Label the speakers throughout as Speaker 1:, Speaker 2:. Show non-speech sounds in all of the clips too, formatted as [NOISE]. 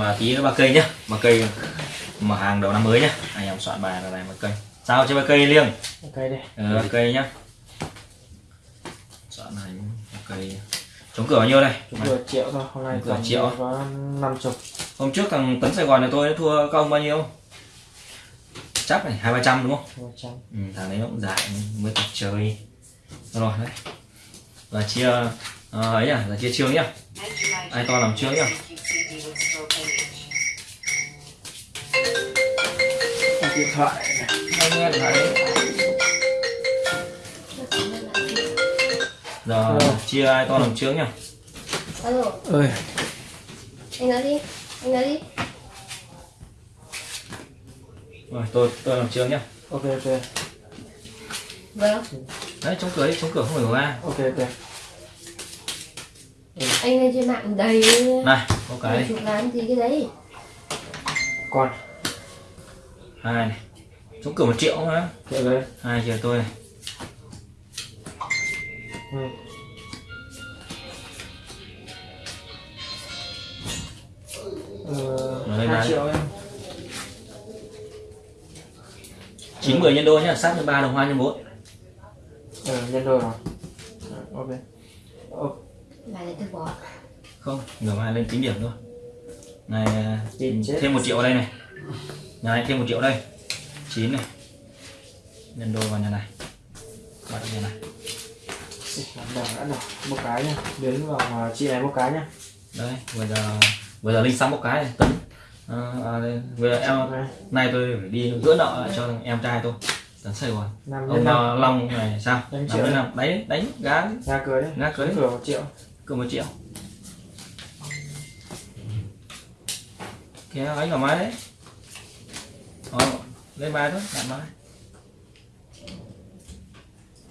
Speaker 1: mà tí nữa ba cây nhá ba cây mở hàng đầu năm mới nhá. Anh em soạn bài là này ba cây. Sao cho ba cây liêng?
Speaker 2: Ok đi
Speaker 1: ừ, ba cây nhá. Soạn hành ba cây. Chống cửa bao nhiêu đây?
Speaker 2: Chúng vừa triệu thôi hôm nay tổng
Speaker 1: triệu.
Speaker 2: năm chục.
Speaker 1: Hôm trước thằng tấn sài gòn này tôi đã thua công bao nhiêu? Chắc này hai ba trăm đúng không? Ừ, thằng đấy nó cũng giải mới tập chơi. Rồi đấy. Là chia ờ, ấy à là chia chương nhá. Ai to làm trước nhá
Speaker 2: điện thoại
Speaker 1: điện thoại đấy. giờ
Speaker 2: Rồi.
Speaker 1: chia ai to làm nhá
Speaker 3: alo.
Speaker 2: Ơi.
Speaker 3: Anh nói đi anh nói đi.
Speaker 1: Rồi tôi tôi làm trước nhá.
Speaker 2: Ok ok.
Speaker 3: Vâng.
Speaker 1: Đấy chống cửa đi chống cửa không phải của ba
Speaker 2: ok ok.
Speaker 3: Anh lên trên mạng đầy
Speaker 1: này có cái
Speaker 3: chụp làm gì cái đấy.
Speaker 2: Con
Speaker 1: hai. Này chống cửa một triệu mà
Speaker 2: triệu đấy
Speaker 1: hai triệu tôi. Này
Speaker 2: ừ. Ờ,
Speaker 1: này.
Speaker 2: triệu em.
Speaker 1: Chín mười nhân đôi nhá sát nhân ba đồng hoa nhân bốn.
Speaker 2: Ờ, nhân đôi rồi. Ờ, ok. Ờ,
Speaker 3: là để tôi bỏ.
Speaker 1: Không ngửa mai lên tính điểm thôi. Này thêm một triệu ở đây này nhà này thêm một triệu đây. Chín này. Nhân đôi vào nhà này. Bắt nhà này.
Speaker 2: Đầu đã rồi một cái nha đến vào à, chị này một cái nhá.
Speaker 1: Đây bây giờ bây giờ linh xong một cái. Này tấn à, à, đây. bây giờ em
Speaker 2: này
Speaker 1: nay tôi phải đi gỡ nợ lại cho em trai tôi. Tấn gòn
Speaker 2: năm
Speaker 1: ông uh, long này sao?
Speaker 2: Đánh
Speaker 1: năm
Speaker 2: triệu đấy.
Speaker 1: đánh gá.
Speaker 2: Ra cưới
Speaker 1: Ra cưới.
Speaker 2: Cửa một triệu.
Speaker 1: Cỡ một triệu. Kia đánh vào máy. đấy Ờ, lên bài thôi đặt bài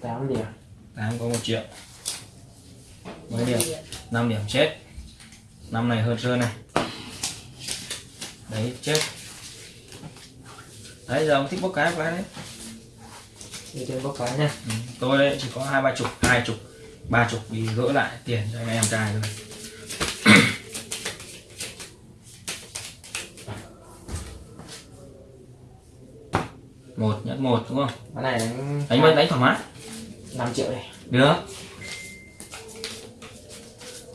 Speaker 2: tám điểm.
Speaker 1: Tám có một triệu. Mấy điểm? 5 điểm chết. Năm này hơn sơn này. Đấy chết. Đấy giờ ông thích bốc cái cái đấy.
Speaker 2: Đi trên bốc cái nha.
Speaker 1: Ừ. tôi đấy chỉ có hai ba chục hai chục ba chục đi gỡ lại tiền cho anh em trai thôi một nhẫn một đúng không?
Speaker 2: Cái này đánh
Speaker 1: đánh đánh, đánh thoải mái.
Speaker 2: 5 triệu này
Speaker 1: được.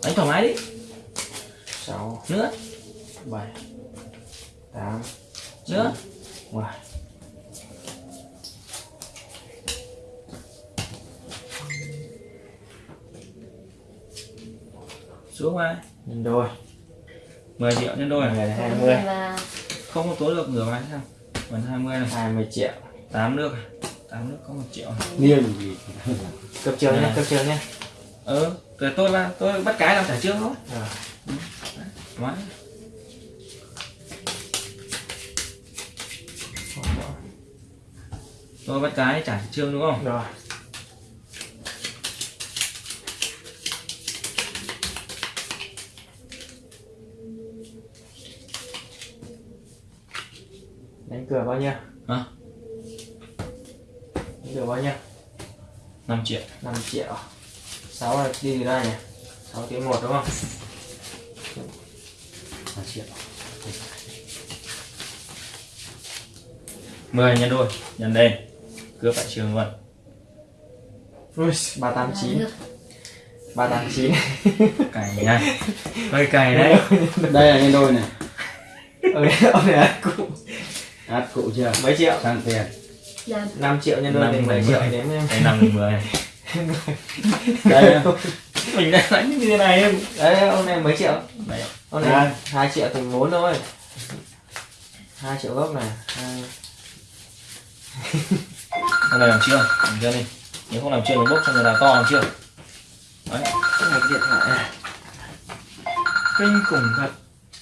Speaker 1: Đánh thoải mái đi.
Speaker 2: Sáu.
Speaker 1: Nữa.
Speaker 2: Bảy. Tám.
Speaker 1: Nữa.
Speaker 2: Mười.
Speaker 1: Xuống vai
Speaker 2: nhân đôi.
Speaker 1: 10 triệu nhân đôi
Speaker 2: này
Speaker 1: này
Speaker 2: là hai
Speaker 3: Còn
Speaker 2: mươi
Speaker 3: là
Speaker 1: không có tối được ngửa vai sao còn 20 này
Speaker 2: hai mươi triệu.
Speaker 1: 8 nước 8 nước có 1 triệu
Speaker 4: niên gì?
Speaker 2: Cấp trường nhá
Speaker 1: Này.
Speaker 2: cấp trường nhá
Speaker 1: ờ rồi tôi là tôi bắt cái làm trả trước thôi. Mái tôi bắt cái trả trương đúng không?
Speaker 2: Rồi đánh cửa bao nhiêu?
Speaker 1: Hả?
Speaker 2: đánh cửa bao nhiêu?
Speaker 1: 5 triệu.
Speaker 2: 5 triệu. 6 là đi từ đây này 6 tiếng 1 đúng không?
Speaker 4: 3 triệu.
Speaker 1: 10 nhân đôi nhân lên cướp lại trường luôn.
Speaker 2: Ui, 389
Speaker 3: nước
Speaker 2: 389
Speaker 1: cày nha hơi cày [LAUGHS] đấy.
Speaker 4: Đây là nhân đôi này. [LAUGHS]
Speaker 2: Ôi, ông này là cụ
Speaker 4: át cụ chưa?
Speaker 2: Mấy triệu?
Speaker 4: Sang tiền.
Speaker 3: Làm
Speaker 2: 5 triệu nhân đôi
Speaker 1: Năm,
Speaker 2: thì 7
Speaker 1: mười.
Speaker 2: triệu đến em.
Speaker 1: Đây năm mười. Này [LAUGHS]
Speaker 4: đây. Á.
Speaker 1: mình đã đánh như thế này em.
Speaker 2: Đấy ông này mấy triệu?
Speaker 1: Đấy
Speaker 2: ông này 2 triệu thành vốn thôi. 2 triệu gốc này hai. [LAUGHS]
Speaker 1: Con này làm chưa? Làm chưa đi. Nếu không làm chưa nó bốc cho người nào to làm chưa? Đấy.
Speaker 2: Cái này cái điện thoại. Này
Speaker 1: kinh khủng thật.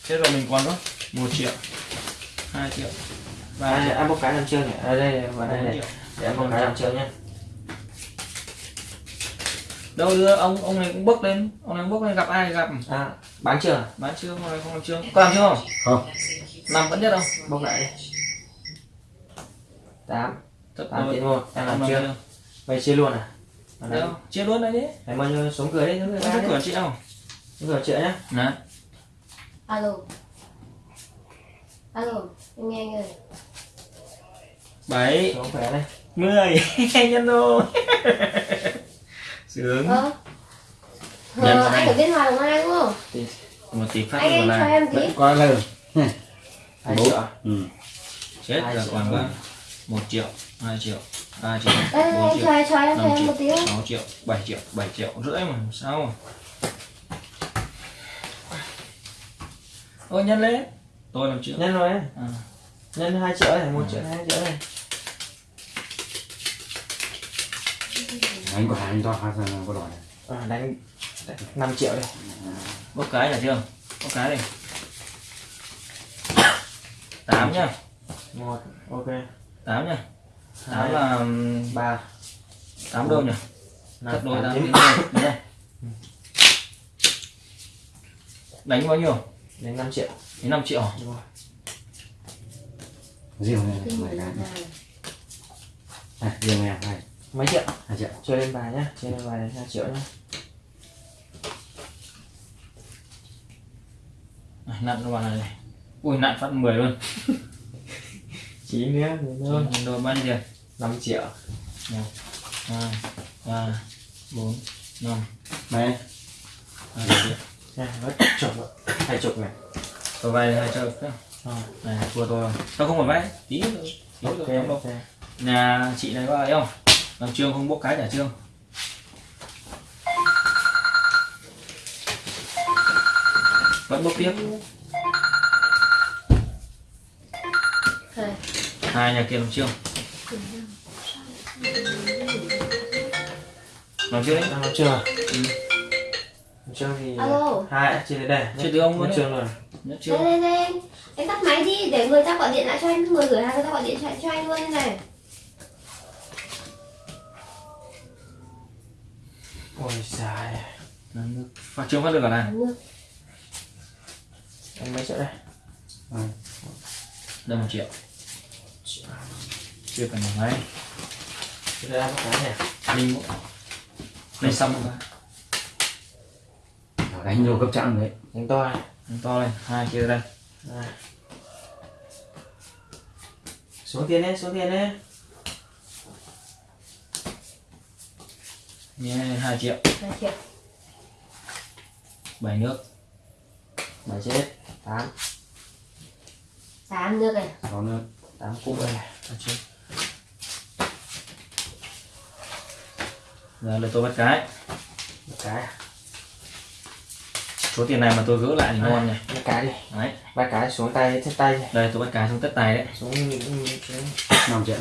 Speaker 1: Thế rồi mình còn đó một triệu hai triệu ba
Speaker 2: à, ăn một cái làm chưa nhỉ? Ở đây vào đây này. để ăn một cái làm chưa nhá.
Speaker 1: Đâu đưa ông ông này cũng bốc lên ông này bốc lên gặp ai gặp.
Speaker 2: À bán chưa? À?
Speaker 1: bán chưa nay không làm chưa có làm chưa không?
Speaker 4: Không.
Speaker 1: Năm vẫn nhất không?
Speaker 2: Bốc lại đi. Tám. Tám tiếng một em làm chưa
Speaker 1: chưa
Speaker 2: vậy chia luôn à?
Speaker 1: Đâu chia luôn đấy. Đi
Speaker 2: em bao nhiêu xuống cửa đi xuống cửa
Speaker 1: không
Speaker 2: ra
Speaker 1: có cửa
Speaker 2: đi.
Speaker 1: chị không
Speaker 2: xuống cửa triệu nhá.
Speaker 1: Nè
Speaker 3: alo alo em nghe anh ơi
Speaker 1: bảy mười. [LAUGHS] Nhân đôi [LAUGHS] sướng.
Speaker 3: Ờ. Ờ, anh
Speaker 1: đây.
Speaker 3: ở bên ngoài ngoài đúng không?
Speaker 1: Một tí phát
Speaker 3: anh anh cho
Speaker 1: này
Speaker 3: em tí.
Speaker 4: Qua lờ.
Speaker 2: hai
Speaker 4: Bốn.
Speaker 2: triệu?
Speaker 4: Ừ.
Speaker 1: chết
Speaker 2: Hai
Speaker 1: là
Speaker 2: triệu.
Speaker 1: còn ba một triệu hai triệu ba triệu bốn
Speaker 3: anh
Speaker 1: triệu năm triệu sáu triệu bảy triệu bảy triệu rưỡi mà sao mà. Ôi nhân lên tôi làm triệu
Speaker 2: nhân rồi ấy.
Speaker 1: à.
Speaker 2: nhân hai triệu này một triệu hai triệu này
Speaker 4: Anh có hai anh to hai thằng có đòi.
Speaker 2: à, đánh, 5 triệu đây
Speaker 1: bốc cái là chưa? Bốc cái đi. Tám nhá.
Speaker 2: Một ok.
Speaker 1: Tám nhá. Tám
Speaker 2: Hai.
Speaker 1: là ừm,
Speaker 2: ba.
Speaker 1: tám đôi nhỉ?
Speaker 2: Năm
Speaker 1: cắt đôi tám
Speaker 2: chín.
Speaker 1: Đúng rồi. đánh bao nhiêu?
Speaker 2: Đánh 5 triệu
Speaker 1: đến 5 triệu.
Speaker 2: Đúng rồi.
Speaker 4: Riêng này?
Speaker 3: Người
Speaker 4: cái.
Speaker 3: là
Speaker 4: À, riêng này. Hai.
Speaker 2: mấy triệu?
Speaker 4: Hai triệu.
Speaker 2: chơi lên bài nhá. Chơi lên bài là 2 triệu nhá.
Speaker 1: À, nặn nó vào này. Này ui nặn phát 10 luôn.
Speaker 2: Chỉ nữa thì
Speaker 1: Rồi,
Speaker 2: thôi
Speaker 1: nhân đôi bao nhiêu tiền
Speaker 2: 5 triệu.
Speaker 1: Một hai ba bốn năm.
Speaker 4: Mày.
Speaker 1: hai triệu.
Speaker 2: Nha mất chục rồi. Hai chục này
Speaker 1: tôi vay hai triệu này thua tôi tôi không phải vay tí tí
Speaker 2: ok
Speaker 1: không đâu.
Speaker 2: ok.
Speaker 1: Nhà chị này có ấy không? Làm trương không bốc cái trả trương? Vẫn bốc tiếp.
Speaker 3: Hai
Speaker 1: hai nhà kia làm trương. Làm trương đấy.
Speaker 2: Đang làm chưa
Speaker 1: Ừ.
Speaker 2: làm chưa thì
Speaker 3: Alo.
Speaker 2: hai chia đến đây
Speaker 1: Chia từ ông luôn
Speaker 2: trường rồi
Speaker 1: nhất
Speaker 3: đây
Speaker 1: trương
Speaker 3: đây đây. Anh tắt máy đi để người ta gọi điện lại cho anh người gửi hàng người ta gọi điện cho, cho anh luôn như này.
Speaker 2: Ôi dài
Speaker 1: Làm nước. phát trương phát được cả này
Speaker 3: nước.
Speaker 2: anh mấy triệu đây.
Speaker 1: Đây một triệu? Chưa cần một mấy.
Speaker 2: Chia ra một cái này
Speaker 1: linh linh xong rồi.
Speaker 4: Đánh vô cấp trạng đấy.
Speaker 2: đánh to này
Speaker 1: to lên hai kia đây
Speaker 2: Đây. xuống tiền đấy xuống tiền đấy
Speaker 1: nhé hai triệu.
Speaker 3: Hai triệu.
Speaker 1: Bảy nước.
Speaker 2: Bảy chết. Tám.
Speaker 3: Tám nước này.
Speaker 4: Sáu nữa.
Speaker 2: tám cục đây
Speaker 1: Phát trương giờ là tôi bắt cái.
Speaker 2: Một cái
Speaker 1: số tiền này mà tôi gỡ lại thì ngon nhỉ?
Speaker 2: một cái đi.
Speaker 1: Đấy.
Speaker 2: Ba cái xuống tay chết tay.
Speaker 1: Đây tôi bắt cái xuống tất tài đấy.
Speaker 2: Xuống
Speaker 4: Năm triệu.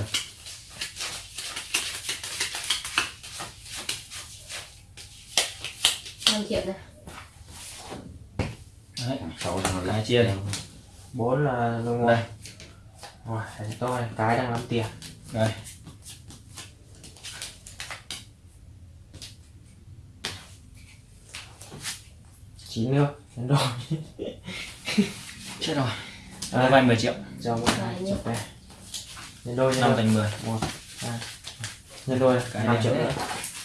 Speaker 3: năm triệu này
Speaker 1: đấy.
Speaker 4: Sáu
Speaker 1: cái chia này
Speaker 2: bốn là lông
Speaker 1: đây.
Speaker 2: rồi. Tôi cái đang làm tiền.
Speaker 1: Đây
Speaker 2: chín nước đến rồi
Speaker 1: chết rồi.
Speaker 2: À.
Speaker 1: vay 10 triệu.
Speaker 2: Cho một hai chục đây. Nhân đôi
Speaker 1: năm thành 10
Speaker 2: một hai. Nhân đôi
Speaker 1: Cái
Speaker 2: năm triệu nữa.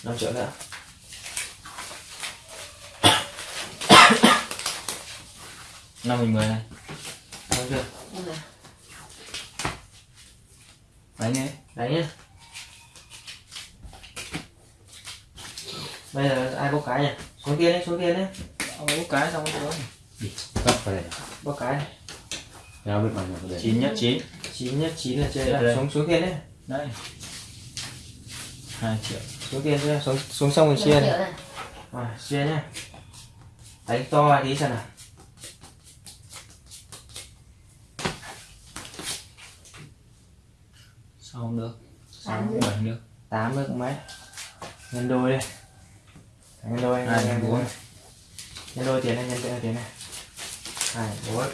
Speaker 2: Năm triệu nữa.
Speaker 1: Năm thành 10 này.
Speaker 2: Đúng chưa
Speaker 1: đánh nhé
Speaker 2: đấy nhá bây giờ ai bốc cái nhỉ? Xuống tiền đấy xuống tiền đấy
Speaker 1: ông bốc cái xong rồi.
Speaker 4: Cấp vào đây.
Speaker 2: bốc cái này.
Speaker 4: Bao nhiêu vào đây.
Speaker 1: chín nhất chín.
Speaker 2: Chín nhất chín là chơi là xuống xuống tiền đấy.
Speaker 1: Đây. Hai triệu.
Speaker 2: Xuống chưa xuống xuống xong rồi chia này.
Speaker 3: này.
Speaker 2: Rồi chia nhá. Đánh to tí xem nào.
Speaker 1: Nước sáu
Speaker 3: Tám nước.
Speaker 1: bảy nước
Speaker 2: tám nước mấy? Nhân đôi đi nhân đôi
Speaker 1: Hai,
Speaker 2: nhân
Speaker 1: bốn.
Speaker 2: Nhân đôi tiền này nhân đôi tiền này. Hai bốn.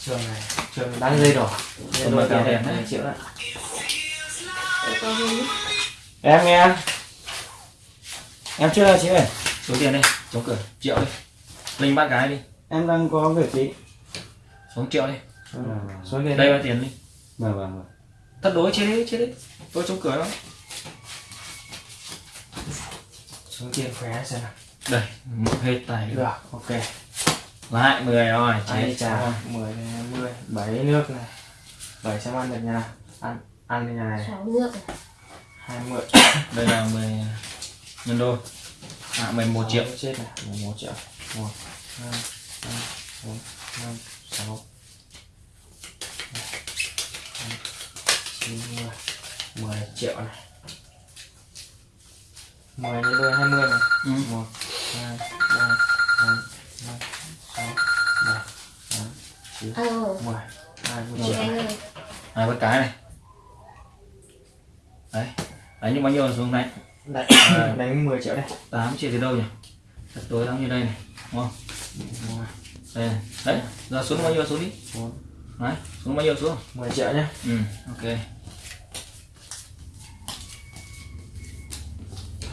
Speaker 2: Trường này trường đang dây đỏ. Nhân đôi tiền này
Speaker 1: đấy.
Speaker 2: hai triệu đấy.
Speaker 3: Đi.
Speaker 2: em nghe.
Speaker 1: Em chưa chị ơi. Số tiền đây chống cửa triệu đi. Linh bắt cái đi.
Speaker 4: Em đang có việc chị.
Speaker 1: xuống triệu đi.
Speaker 2: Số tiền
Speaker 1: đây là tiền đi.
Speaker 4: Vâng vâng vâng.
Speaker 1: tất đối chia đi chia đi. Tôi chống cửa đó
Speaker 2: số tiền khỏe xem nào
Speaker 1: đây một hết tài
Speaker 2: được ok.
Speaker 1: Lại 10 rồi chết
Speaker 2: trả 10 này 20 7 nước này. 7 xem ăn được nhà ăn ăn cái nhà này.
Speaker 3: Sáu nước này.
Speaker 2: 20
Speaker 1: đây là 10 nhân đôi. À 11 triệu.
Speaker 2: Chết này 11 triệu. 1 2 3 4 5 6 9 10 10 triệu này. 10 nhân đôi 20 này.
Speaker 1: Ừ.
Speaker 2: 1 2 3 4 5 6 7 8 9
Speaker 3: ờ
Speaker 2: 10 20
Speaker 3: một
Speaker 1: hai bắt cái này đấy đánh bao nhiêu xuống này
Speaker 2: Đấy, đánh 10 triệu đây
Speaker 1: 8 triệu từ đâu nhỉ thật tối lắm như đây này đúng không đây này. đấy giờ xuống bao nhiêu xuống đi đấy xuống bao nhiêu xuống
Speaker 2: 10 triệu nhé
Speaker 1: ừ ok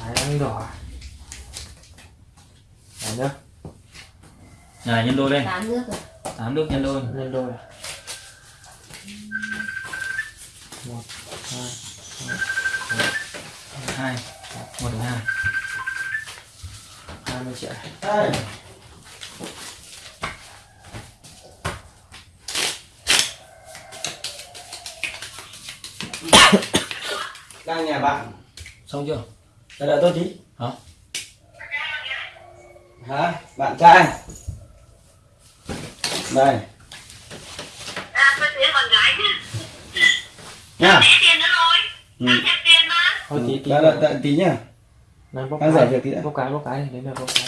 Speaker 2: Đấy, đánh đỏ nhá.
Speaker 1: Nhà này nhân đôi lên
Speaker 3: tám nước rồi.
Speaker 1: 8 nước nhân đôi.
Speaker 2: Nhân đôi một hai
Speaker 1: hai. Một đến hai.
Speaker 2: 20 triệu. [COUGHS]
Speaker 4: Đang nhà bạn.
Speaker 1: Xong chưa?
Speaker 4: Đợi đợi tôi tí.
Speaker 1: Hả
Speaker 4: hả? Bạn trai. Đây.
Speaker 5: À, tôi tiền con gái chứ.
Speaker 4: nha.
Speaker 5: Để tiền nữa rồi.
Speaker 4: ừ.
Speaker 2: Thôi tí tí
Speaker 4: đợi đợi đợi. tí nhá.
Speaker 2: Này
Speaker 4: Đang
Speaker 2: cái.
Speaker 4: giải việc tí đã.
Speaker 2: Bốc cái bốc cái Đến được bốc cái.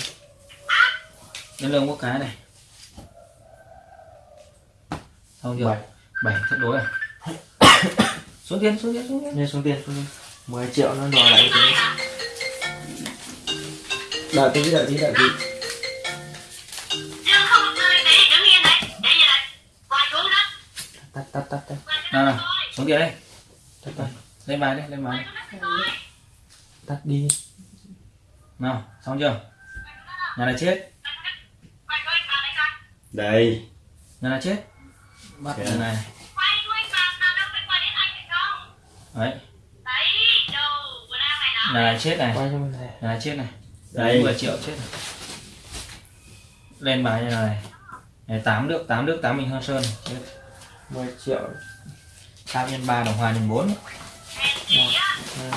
Speaker 1: Nhân lương có cái này. Xong chưa?
Speaker 2: Bảy.
Speaker 1: bảy thất đối à? [COUGHS] Xuống tiền xuống tiền xuống tiền.
Speaker 2: Xuống tiền xuống tiền. 10 triệu nó đòi lại thế
Speaker 4: đợi tí đợi tí đợi tí.
Speaker 5: Chứ không tôi để đứng yên đấy. Để như này. Quay xuống đó.
Speaker 2: Tắt tắt tắt tắt.
Speaker 1: Nào nào xuống tiền đây
Speaker 2: tắt tắt.
Speaker 1: Lên bài đi lên bài
Speaker 2: Tắt đi.
Speaker 1: Nào xong chưa? Nhà này chết.
Speaker 5: Đây
Speaker 4: đây.
Speaker 1: Nhà này chết. Bắt nhà này. Đấy.
Speaker 5: Này
Speaker 1: chết này.
Speaker 2: Này
Speaker 1: chết này
Speaker 4: Đây.
Speaker 1: đấy. 10 triệu chết này lên bài như này. Này 8 nước 8 nước 8 mình hơn sơn. Chết.
Speaker 2: 10 triệu.
Speaker 1: 3 nhân 3 đồng hòa nhân 4
Speaker 2: một hai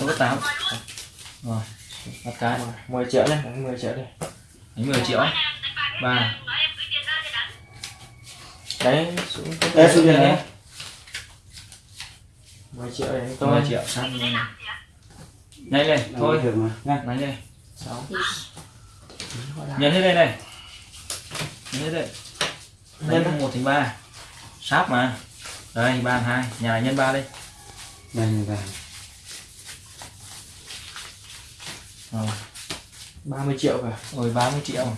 Speaker 1: tôi có 8 rồi bắt cái.
Speaker 2: 10 triệu này đánh 10 triệu đi.
Speaker 1: Đánh 10 triệu. Ba.
Speaker 5: Nói em gửi tiền ra cho đánh.
Speaker 2: Đấy xuống
Speaker 4: đây xuống đây
Speaker 2: 10 triệu để đánh
Speaker 1: 10
Speaker 2: tôi
Speaker 1: triệu sang nhanh lên thôi.
Speaker 4: được mà. Nha.
Speaker 1: Nhanh lên.
Speaker 2: 6
Speaker 1: nhân hết đây này. Nhân hết đây. Đánh một thành ba. Sáp mà. Đây ba hai. Nhà này nhân ba đây
Speaker 4: đây này đây
Speaker 1: rồi.
Speaker 2: 30 triệu cả.
Speaker 1: Rồi 30 triệu.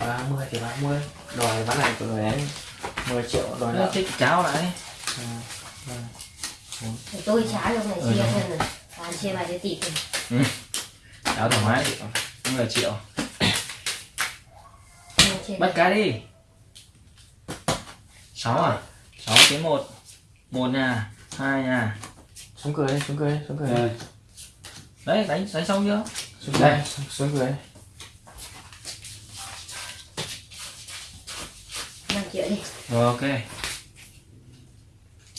Speaker 2: Ba mươi thì ba mươi. Đòi bán này của người đánh 10 triệu đòi nợ.
Speaker 1: thích cháo lại
Speaker 3: tôi trả cho này
Speaker 1: Ừ,
Speaker 3: chia thân rồi chia bài cho tỷ rồi
Speaker 1: cháo thoải mái. Cũng là triệu.
Speaker 3: Chia chia
Speaker 1: bắt cái đi. Sáu à? Sáu tiếng một. Một nhà hai nhà
Speaker 2: xuống cười đi xuống cười đi xuống cười
Speaker 4: đây
Speaker 1: đấy đánh đánh xong chưa?
Speaker 2: Xuống cười đi, xuống, xuống cười đi
Speaker 3: triệu đi
Speaker 1: rồi ok.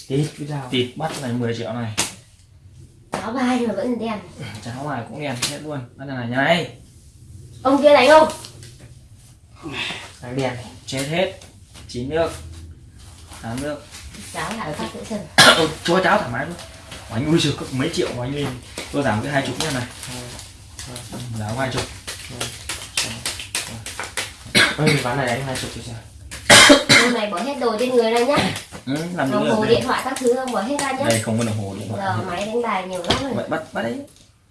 Speaker 2: Tí cái dao
Speaker 1: tịt bắt này 10 triệu này.
Speaker 3: Có bài mà vẫn đen.
Speaker 1: Cháo này cũng đèn hết luôn. Bắt này nhà này.
Speaker 3: Ông kia đánh không?
Speaker 2: đánh này
Speaker 1: chết hết. Chín nước. Tám nước.
Speaker 3: Giáo lại phát tự sân
Speaker 1: Ôi, cho cháo thoải mái luôn. Anh ui giời mấy triệu của anh lên tôi giảm cái hai chục nha này. Giảm hai chục.
Speaker 2: ơi ván này đánh hai chục thì sao
Speaker 3: Hôm này bỏ hết đồ trên người ra nhá.
Speaker 1: Ừ, làm
Speaker 3: Đồng hồ
Speaker 1: rồi
Speaker 3: điện thoại các thứ ông bỏ hết ra nhá.
Speaker 1: Đây không có đồng hồ điện thoại.
Speaker 3: Giờ máy đánh bài nhiều lắm rồi.
Speaker 1: Vậy bắt bắt đấy.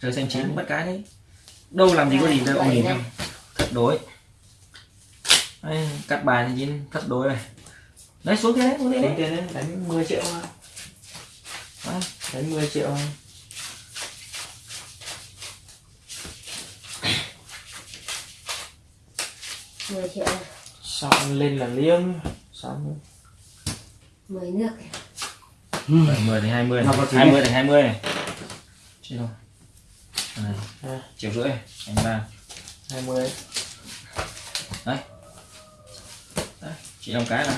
Speaker 1: Rơi xanh chín bắt cái đấy. Đâu làm gì có gì đâu ông nhìn không thất đối. Đấy, cắt bài thì chín thất đối này. Đấy xuống kia đấy xuống kia đấy.
Speaker 2: tiền đấy đánh 10 triệu
Speaker 1: Đấy.
Speaker 2: đánh 10 triệu
Speaker 3: mười triệu
Speaker 2: xong lên là liêng. Xong.
Speaker 3: Mười nước.
Speaker 1: Mười thành hai mươi.
Speaker 4: Tí
Speaker 1: hai mươi thành hai mươi. Này rồi này
Speaker 2: À.
Speaker 1: triệu rưỡi anh ba.
Speaker 2: 20
Speaker 1: đấy. Chị làm cái nào?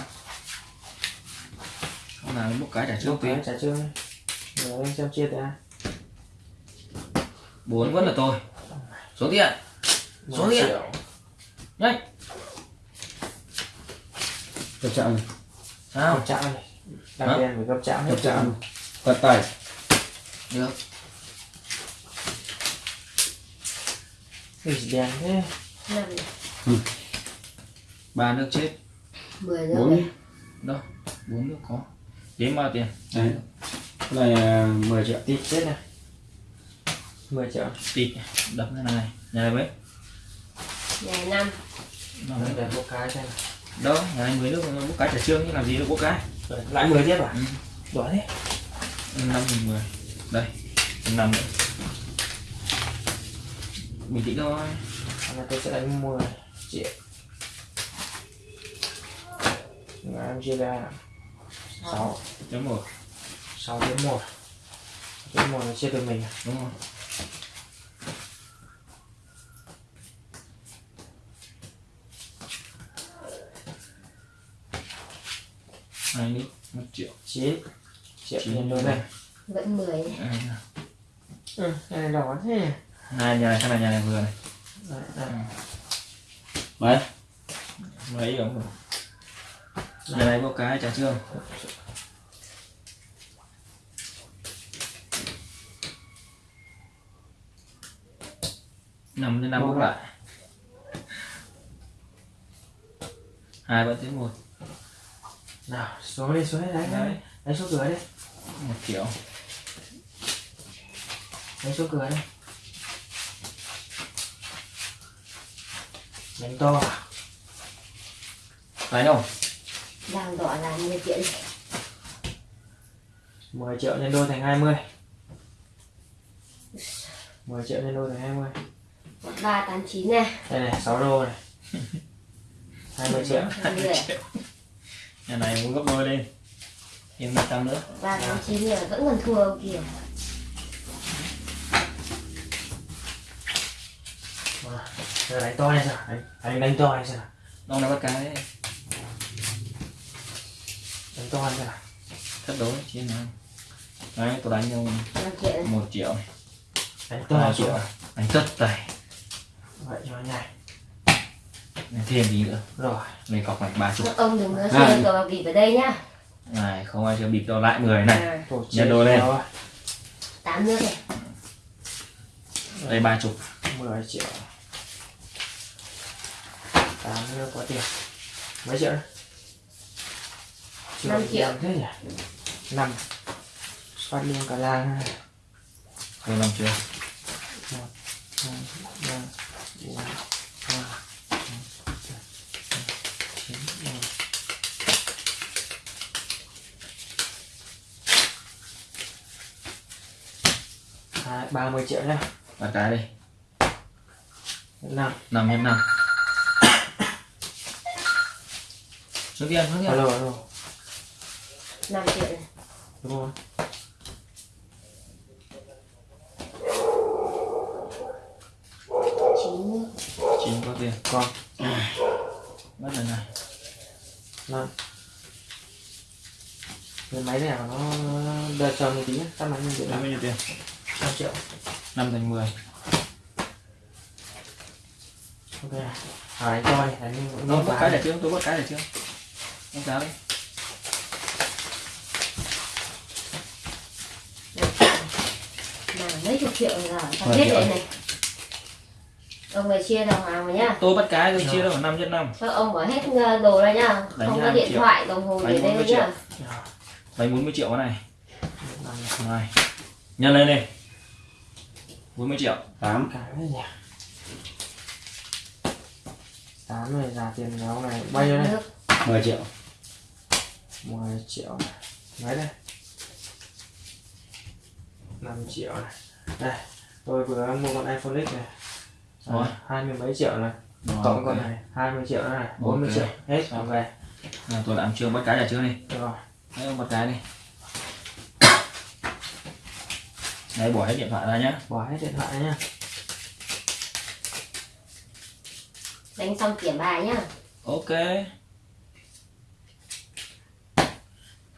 Speaker 1: Không nào một cái trả trước tiền
Speaker 2: tiền trả trương Rồi em xem chia tiền
Speaker 1: bốn vẫn là tôi. Số tiền Số tiền. nhanh
Speaker 4: Tập chạm này.
Speaker 1: sao?
Speaker 2: Gấp chạm này? Đặc tiền phải gấp chạm hết
Speaker 4: Tập chạm. Vật tay.
Speaker 1: được.
Speaker 2: Cái gì đèn thế?
Speaker 3: Năm
Speaker 1: ba nước chết.
Speaker 3: Mười
Speaker 4: Bốn
Speaker 3: này.
Speaker 1: đâu? Bốn nước có. Đếm bao tiền?
Speaker 4: Đấy. Cái này à, 10 triệu.
Speaker 2: Tịt chết này 10 triệu.
Speaker 1: Tịt đập cái này. Nhà này mấy?
Speaker 3: Ngày năm.
Speaker 1: Năm.
Speaker 2: Đấy,
Speaker 1: mấy?
Speaker 2: để một cái xem
Speaker 1: đâu nhà này mười nước bốc cái trả trương chứ làm gì được bốc cái
Speaker 2: Lại 10 tiếp à?
Speaker 1: Ừ.
Speaker 2: Đỏ thế.
Speaker 1: Năm nghìn mười. Đây năm nữa. Bình tĩnh thôi.
Speaker 2: Nay tôi sẽ đánh 10 triệu. Ngày em chia ra 6
Speaker 1: chấm một.
Speaker 2: 6 đến 1 Đến 1 là chia từ mình à?
Speaker 1: đúng không hai nước một triệu.
Speaker 2: 9 Triệu
Speaker 1: Chín
Speaker 2: nhân đôi này.
Speaker 3: Vẫn mười. Này.
Speaker 1: Đây,
Speaker 2: Ừ, cái này đỏ thế.
Speaker 1: Hai nhà này hai nhà này vừa này.
Speaker 2: Đấy.
Speaker 4: Mấy?
Speaker 1: mấy ống rồi nhà này bốc cái trả trương năm đến năm bốc lại hai vẫn tiếng một
Speaker 2: Nào, xuống đi, xuống đi, đánh, đánh, đánh xuống cửa đi.
Speaker 1: Một triệu
Speaker 2: Đánh xuống cửa đi. Đánh to à?
Speaker 1: phải không?
Speaker 3: Đang đỏ là 10 triệu này.
Speaker 2: 10 triệu nhân đôi thành 20 10 triệu nhân đôi thành 20
Speaker 3: ba tám chín này.
Speaker 2: Đây này, 6 đô này. [LAUGHS] 20 triệu.
Speaker 3: Hai mươi
Speaker 1: nhà này muốn gấp đôi lên thêm một trăm nữa.
Speaker 3: Ba tám chín là vẫn còn thua ông kia
Speaker 2: Giờ đánh to này? Sao? Đánh, đánh, đánh to này sao?
Speaker 1: ông này bắt cái
Speaker 2: Đánh to này sao?
Speaker 1: thất đối chia nào? Đấy tôi đánh nhau
Speaker 3: năm triệu. này.
Speaker 1: một triệu.
Speaker 2: Đánh to
Speaker 1: triệu. Đánh tất tài
Speaker 2: Vậy cho nó nhanh
Speaker 1: Này, thêm gì nữa.
Speaker 2: Rồi
Speaker 1: về cọc này ba chục
Speaker 3: ông đừng có chơi cờ bạc bịp ở đây nhá.
Speaker 1: Này không ai chơi bịp đâu lại người này.
Speaker 3: À,
Speaker 1: Nhân đôi lên.
Speaker 2: rồi.
Speaker 3: tám nước này
Speaker 1: đây ba chục.
Speaker 2: 10 triệu. 8 nữa có tiền. Mấy triệu đấy? Chưa
Speaker 3: Năm triệu.
Speaker 2: thế nhỉ? 5 Phát liên cả làng. Này
Speaker 1: thôi làm chưa
Speaker 2: hai, ba, bốn, năm, chắc 30 triệu nhá.
Speaker 1: Bật cái đi.
Speaker 2: 5
Speaker 1: 5 x 5 Số tiền, số tiền.
Speaker 2: Alo, alo.
Speaker 3: 5 triệu này.
Speaker 2: Đúng không?
Speaker 3: Chín
Speaker 1: Chín có tiền.
Speaker 2: Con. À.
Speaker 1: Mất rồi này.
Speaker 2: Năm. Cái máy này nó đợt chờ một tí nhé, tắt máy lên điện Tắt
Speaker 1: máy lên điện
Speaker 2: 5 triệu.
Speaker 1: 5 thành 10
Speaker 2: ok. À, anh coi đánh
Speaker 1: bắt cái để trước tôi bắt cái để trước. Anh cáo đi.
Speaker 3: Mấy chục triệu rồi tao
Speaker 1: biết
Speaker 3: đấy này. Ông phải chia đồng hàng mà nhá.
Speaker 1: Tôi bắt cái tôi chia đâu năm trên năm.
Speaker 3: Ông bỏ hết ờ, đồ ra nhá. Không có điện
Speaker 1: triệu.
Speaker 3: thoại đồng hồ để đây nhá.
Speaker 1: đánh 40 triệu cái này. Này. Nhân lên đi bốn mươi triệu.
Speaker 4: 8.
Speaker 2: cái nhỉ? Tám này là tiền ông này. Bao nhiêu đây
Speaker 3: nước
Speaker 4: 10 triệu.
Speaker 2: 10 triệu này. Mấy đây. 5 triệu này. Đây tôi vừa mua con iPhone X này.
Speaker 1: Rồi.
Speaker 2: hai mươi mấy triệu này.
Speaker 1: Rồi,
Speaker 2: cộng
Speaker 1: ok.
Speaker 2: con này 20 triệu nữa này 40
Speaker 1: Ok.
Speaker 2: triệu. Hết ok
Speaker 1: À, tôi làm chưa bắt cái để chưa đi?
Speaker 2: Rồi.
Speaker 1: Bắt cái đi đây bỏ hết điện thoại ra nhá.
Speaker 2: Bỏ hết điện thoại nhá.
Speaker 3: Đánh xong kiểm bài nhá.
Speaker 1: Ok.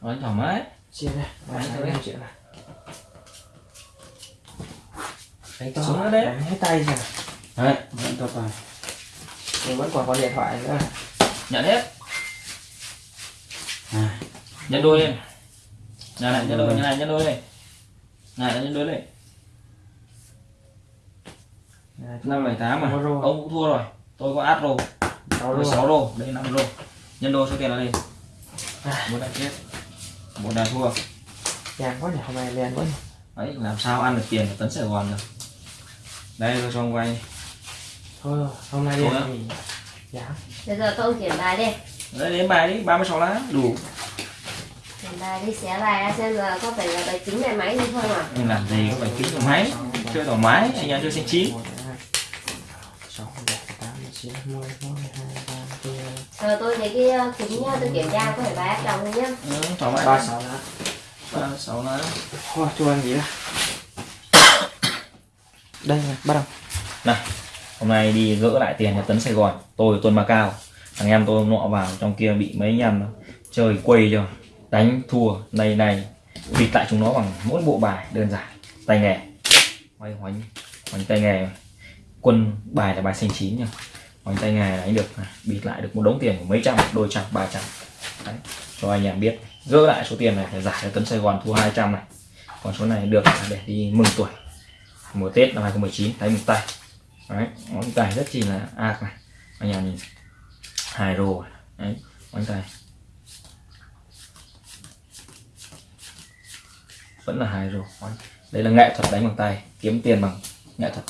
Speaker 1: Thôi, thoải mái
Speaker 2: chia này
Speaker 1: Đấy,
Speaker 2: đánh
Speaker 1: thôi.
Speaker 2: năm triệu này đánh to
Speaker 1: nữa đấy.
Speaker 2: đánh hết tay rồi
Speaker 4: đấy. Vẫn to tài
Speaker 2: nhưng vẫn còn có điện thoại nữa.
Speaker 1: Nhận hết.
Speaker 4: À,
Speaker 1: nhân đôi lên. Nhà này nhân đôi nhà này nhân đôi lên này đôi lên
Speaker 2: Này,
Speaker 1: năm bảy tám mà. Ông cũng thua rồi. Tôi có át rô tôi
Speaker 2: luôn
Speaker 1: sáu rô đây năm rô nhân đôi số tiền là lên
Speaker 2: À.
Speaker 1: một đại chết. Một đại thua.
Speaker 2: Đen quá nhỉ hôm nay đen quá nhỉ.
Speaker 1: Đấy làm sao ăn được tiền của tấn sài gòn được? Đây tôi cho ông vay
Speaker 2: thôi rồi, hôm nay
Speaker 1: á.
Speaker 2: thì giá.
Speaker 3: Bây giờ tôi kiểm bài đi.
Speaker 1: Đấy đến bài đi. 36 lá đủ
Speaker 3: bài đi bài ra xem là có phải là bài tính bài máy gì không à
Speaker 1: nhưng làm gì có phải kính của máy chơi thoải mái anh em chơi
Speaker 2: ba bốn
Speaker 3: Ờ, tôi thấy cái ờ, kính nha, tôi kiểm tra có phải bài áp đồng không nhá.
Speaker 1: Ừ, thoải mái.
Speaker 2: Ba sáu lá.
Speaker 1: Ba sáu lá.
Speaker 2: Thôi cho anh nghỉ ra đây này bắt đầu.
Speaker 1: Này hôm nay đi gỡ lại tiền cho tấn sài gòn tôi tuần Macau thằng em tôi nọ vào trong kia bị mấy anh em nó chơi quay cho đánh thua này này bịt lại chúng nó bằng mỗi bộ bài đơn giản. Tay nghề. Quay hoành hoành tay nghề. Quân bài là bài xanh chín nha hoành tay nghề đánh được. À, bịt lại được một đống tiền của mấy trăm đôi trăm ba trăm. Đấy, cho anh em biết. Gỡ lại số tiền này để giải cho tấn sài gòn thua 200 này. Còn số này được để đi mừng tuổi. Mùa tết năm 2019 đánh một tay. Đấy ngón tay rất chi là ác này. Anh em nhìn. Hai rồ, đấy ngón tay. Vẫn là hai rồi. Đấy. đây là nghệ thuật đánh bằng tay, kiếm tiền bằng nghệ thuật